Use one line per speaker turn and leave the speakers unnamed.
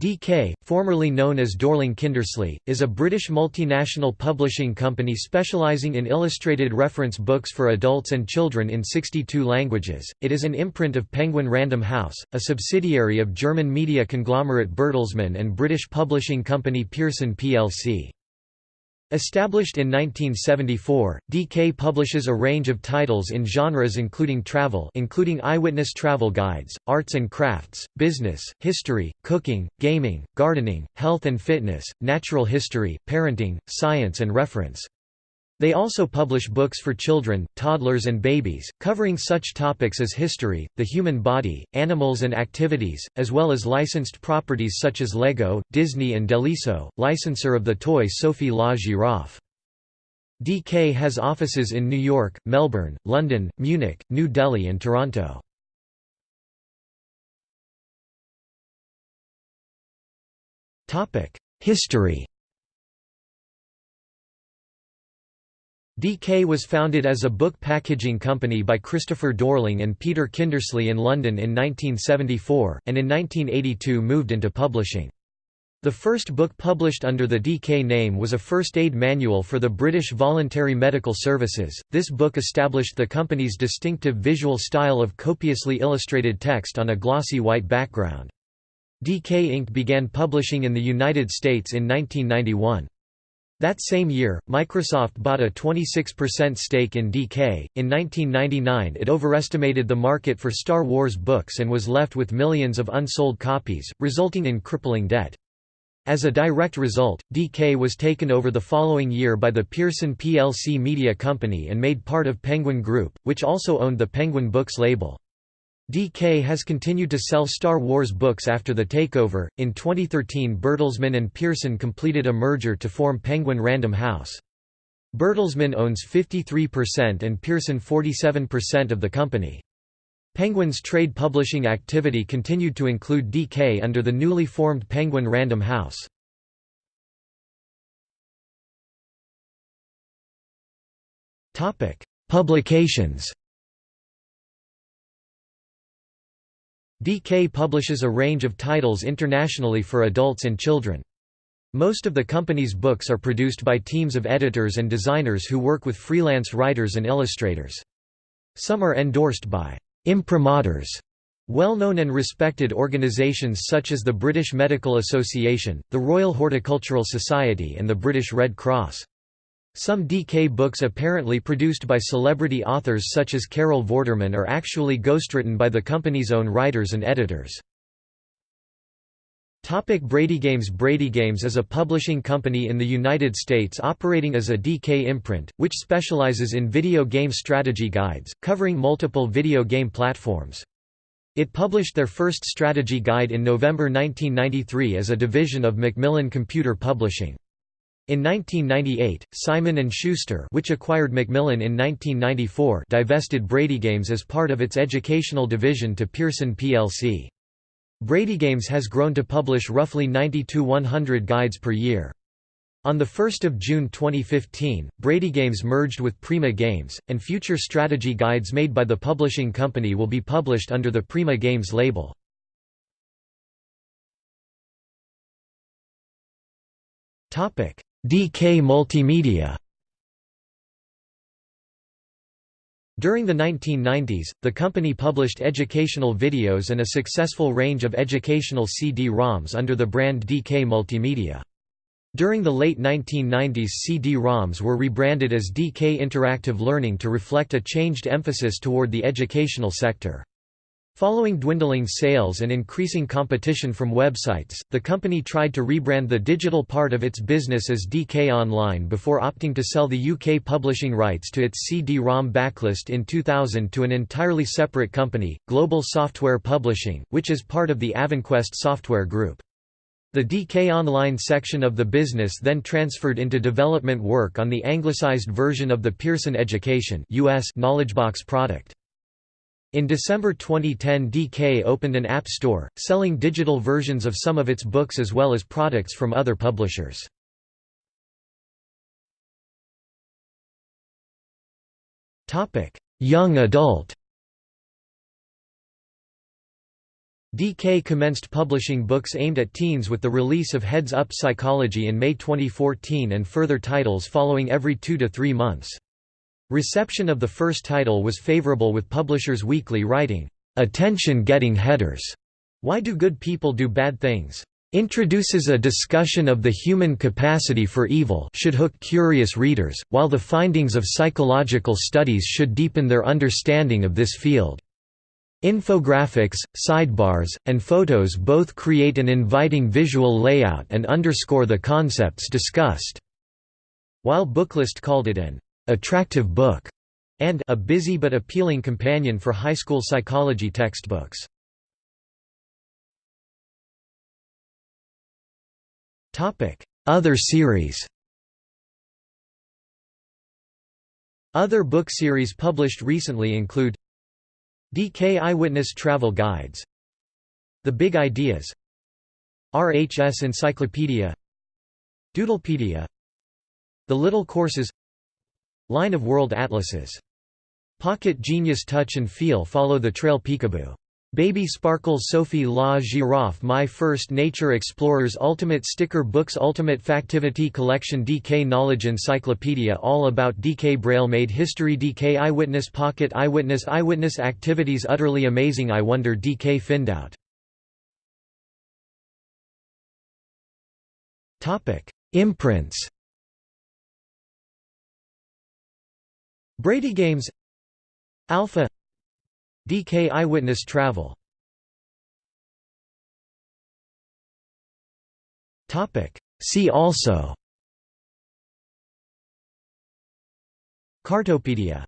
DK, formerly known as Dorling Kindersley, is a British multinational publishing company specialising in illustrated reference books for adults and children in 62 languages. It is an imprint of Penguin Random House, a subsidiary of German media conglomerate Bertelsmann and British publishing company Pearson plc. Established in 1974, DK publishes a range of titles in genres including travel including eyewitness travel guides, arts and crafts, business, history, cooking, gaming, gardening, health and fitness, natural history, parenting, science and reference. They also publish books for children, toddlers and babies, covering such topics as history, the human body, animals and activities, as well as licensed properties such as Lego, Disney and Deliso, licensor of the toy Sophie la Girafe. DK has offices in New York, Melbourne, London, Munich, New Delhi and Toronto. History DK was founded as a book packaging company by Christopher Dorling and Peter Kindersley in London in 1974, and in 1982 moved into publishing. The first book published under the DK name was a first aid manual for the British Voluntary Medical Services. This book established the company's distinctive visual style of copiously illustrated text on a glossy white background. DK Inc. began publishing in the United States in 1991. That same year, Microsoft bought a 26% stake in DK. In 1999, it overestimated the market for Star Wars books and was left with millions of unsold copies, resulting in crippling debt. As a direct result, DK was taken over the following year by the Pearson plc media company and made part of Penguin Group, which also owned the Penguin Books label. DK has continued to sell Star Wars books after the takeover. In 2013, Bertelsmann and Pearson completed a merger to form Penguin Random House. Bertelsmann owns 53% and Pearson 47% of the company. Penguin's trade publishing activity continued to include DK under the newly formed Penguin Random House. Publications DK publishes a range of titles internationally for adults and children. Most of the company's books are produced by teams of editors and designers who work with freelance writers and illustrators. Some are endorsed by imprimaturs, well-known and respected organisations such as the British Medical Association, the Royal Horticultural Society and the British Red Cross. Some DK books apparently produced by celebrity authors such as Carol Vorderman are actually ghostwritten by the company's own writers and editors. Topic Bradygames Bradygames is a publishing company in the United States operating as a DK imprint, which specializes in video game strategy guides, covering multiple video game platforms. It published their first strategy guide in November 1993 as a division of Macmillan Computer Publishing. In 1998, Simon & Schuster which acquired Macmillan in 1994 divested Bradygames as part of its educational division to Pearson plc. Bradygames has grown to publish roughly 90–100 guides per year. On 1 June 2015, Bradygames merged with Prima Games, and future strategy guides made by the publishing company will be published under the Prima Games label. Topic: DK Multimedia During the 1990s, the company published educational videos and a successful range of educational CD-ROMs under the brand DK Multimedia. During the late 1990s CD-ROMs were rebranded as DK Interactive Learning to reflect a changed emphasis toward the educational sector. Following dwindling sales and increasing competition from websites, the company tried to rebrand the digital part of its business as DK Online before opting to sell the UK publishing rights to its CD-ROM backlist in 2000 to an entirely separate company, Global Software Publishing, which is part of the Avonquest Software Group. The DK Online section of the business then transferred into development work on the anglicized version of the Pearson Education US KnowledgeBox product. In December 2010 DK opened an app store, selling digital versions of some of its books as well as products from other publishers. Young adult DK commenced publishing books aimed at teens with the release of Heads Up Psychology in May 2014 and further titles following every two to three months. Reception of the first title was favorable with Publishers Weekly writing, "'Attention-getting headers' Why Do Good People Do Bad Things?' introduces a discussion of the human capacity for evil should hook curious readers, while the findings of psychological studies should deepen their understanding of this field. Infographics, sidebars, and photos both create an inviting visual layout and underscore the concepts discussed. While Booklist called it an attractive book, and a busy but appealing companion for high school psychology textbooks. Other series Other book series published recently include DK Eyewitness Travel Guides The Big Ideas RHS Encyclopedia Doodlepedia The Little Courses Line of World Atlases. Pocket Genius Touch and Feel follow the trail Peekaboo. Baby Sparkles Sophie La Girafe My First Nature Explorers Ultimate Sticker Books Ultimate Factivity Collection DK Knowledge Encyclopedia All About DK Braille Made History DK Eyewitness Pocket Eyewitness Eyewitness Activities Utterly Amazing I Wonder DK Findout Imprints Brady Games Alpha DK Eyewitness Travel. Topic. See also. Cartopedia